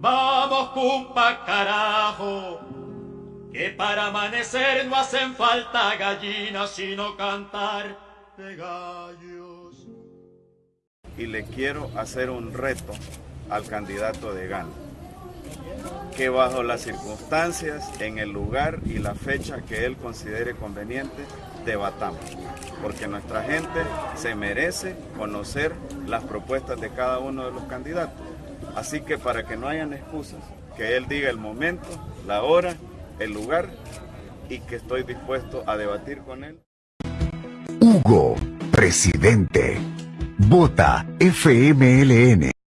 Vamos, cumpa, carajo, que para amanecer no hacen falta gallinas, sino cantar de gallos. Y le quiero hacer un reto al candidato de Gana, que bajo las circunstancias, en el lugar y la fecha que él considere conveniente, debatamos, porque nuestra gente se merece conocer las propuestas de cada uno de los candidatos. Así que para que no hayan excusas, que él diga el momento, la hora, el lugar y que estoy dispuesto a debatir con él. Hugo, presidente. Vota FMLN.